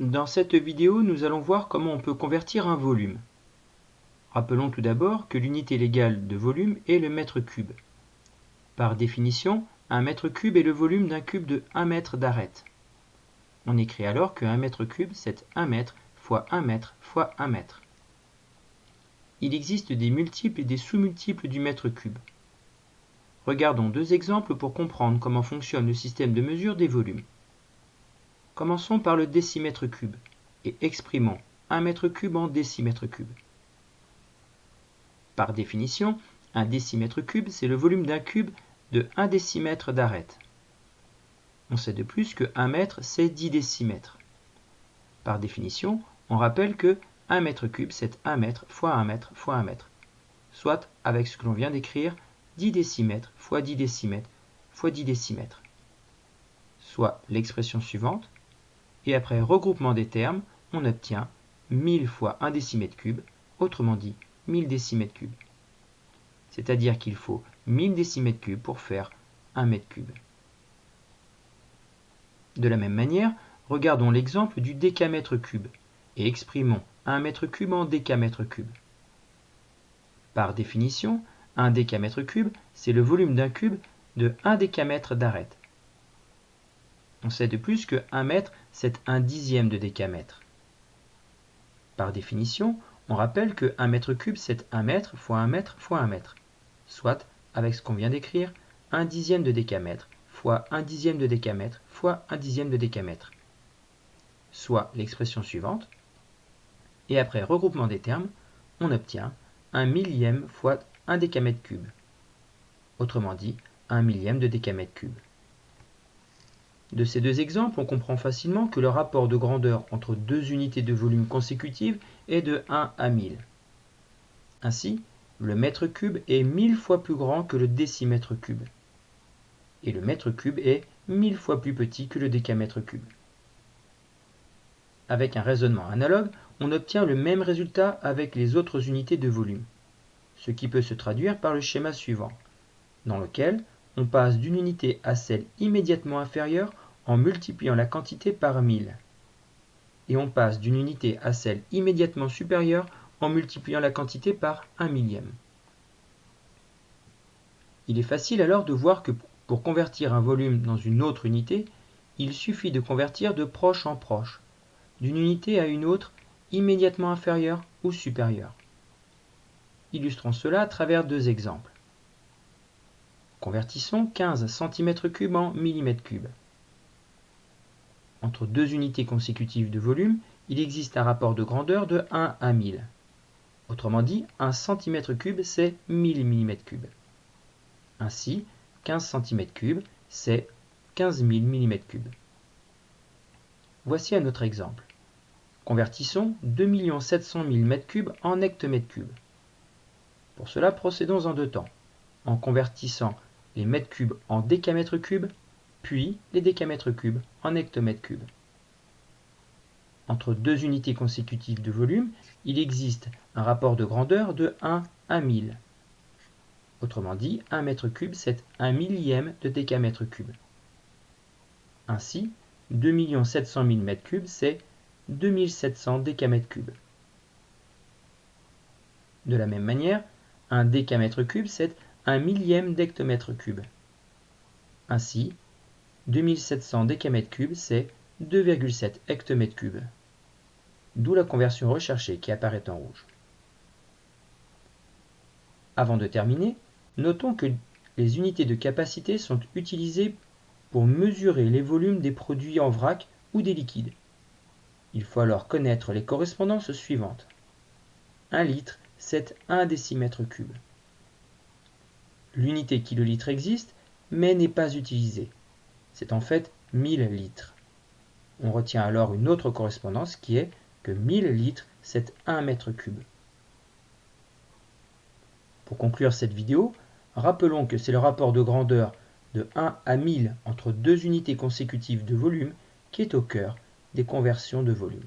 Dans cette vidéo, nous allons voir comment on peut convertir un volume. Rappelons tout d'abord que l'unité légale de volume est le mètre cube. Par définition, un mètre cube est le volume d'un cube de 1 mètre d'arête. On écrit alors que 1 mètre cube, c'est 1 mètre fois 1 mètre fois 1 mètre. Il existe des multiples et des sous-multiples du mètre cube. Regardons deux exemples pour comprendre comment fonctionne le système de mesure des volumes. Commençons par le décimètre cube et exprimons 1 mètre cube en décimètre cube. Par définition, un décimètre cube, c'est le volume d'un cube de 1 décimètre d'arête. On sait de plus que 1 mètre, c'est 10 décimètres. Par définition, on rappelle que 1 mètre cube, c'est 1 mètre fois 1 mètre fois 1 mètre. Soit, avec ce que l'on vient d'écrire, 10 décimètres fois 10 décimètres fois 10 décimètres. Soit l'expression suivante, et après regroupement des termes, on obtient 1000 fois 1 décimètre cube, autrement dit 1000 décimètres cubes. C'est-à-dire qu'il faut 1000 décimètres cubes pour faire 1 mètre cube. De la même manière, regardons l'exemple du décamètre cube et exprimons 1 mètre cube en décamètre cube. Par définition, un décamètre cube, c'est le volume d'un cube de 1 décamètre d'arête. On sait de plus que 1 mètre, c'est un dixième de décamètre. Par définition, on rappelle que 1 mètre cube, c'est 1 mètre fois 1 mètre fois 1 mètre. Soit, avec ce qu'on vient d'écrire, 1 dixième de décamètre fois 1 dixième de décamètre fois 1 dixième de décamètre. Soit l'expression suivante. Et après regroupement des termes, on obtient 1 millième fois 1 décamètre cube. Autrement dit, 1 millième de décamètre cube. De ces deux exemples, on comprend facilement que le rapport de grandeur entre deux unités de volume consécutives est de 1 à 1000. Ainsi, le mètre cube est 1000 fois plus grand que le décimètre cube. Et le mètre cube est 1000 fois plus petit que le décamètre cube. Avec un raisonnement analogue, on obtient le même résultat avec les autres unités de volume, ce qui peut se traduire par le schéma suivant, dans lequel on passe d'une unité à celle immédiatement inférieure en multipliant la quantité par 1000. Et on passe d'une unité à celle immédiatement supérieure en multipliant la quantité par 1 millième. Il est facile alors de voir que pour convertir un volume dans une autre unité, il suffit de convertir de proche en proche, d'une unité à une autre immédiatement inférieure ou supérieure. Illustrons cela à travers deux exemples. Convertissons 15 cm3 en mm3. Entre deux unités consécutives de volume, il existe un rapport de grandeur de 1 à 1000. Autrement dit, 1 cm3 c'est 1000 mm3. Ainsi, 15 cm3 c'est 15 000 mm3. Voici un autre exemple. Convertissons 2 700 000 m3 en hectomètres cubes. Pour cela, procédons en deux temps, en convertissant les mètres cubes en décamètres cubes, puis les décamètres cubes en hectomètres cubes. Entre deux unités consécutives de volume, il existe un rapport de grandeur de 1 à 1000. Autrement dit, 1 mètre cube, c'est 1 millième de décamètre cube. Ainsi, 2 700 000 mètres cubes, c'est 2700 décamètres cubes. De la même manière, un décamètre cube, c'est un millième d'hectomètre cube. Ainsi, 2700 décamètres cubes, c'est 2,7 hectomètres cubes. D'où la conversion recherchée qui apparaît en rouge. Avant de terminer, notons que les unités de capacité sont utilisées pour mesurer les volumes des produits en vrac ou des liquides. Il faut alors connaître les correspondances suivantes. 1 litre, c'est 1 décimètre cube. L'unité kilolitre existe, mais n'est pas utilisée. C'est en fait 1000 litres. On retient alors une autre correspondance qui est que 1000 litres, c'est 1 mètre cube. Pour conclure cette vidéo, rappelons que c'est le rapport de grandeur de 1 à 1000 entre deux unités consécutives de volume qui est au cœur des conversions de volume.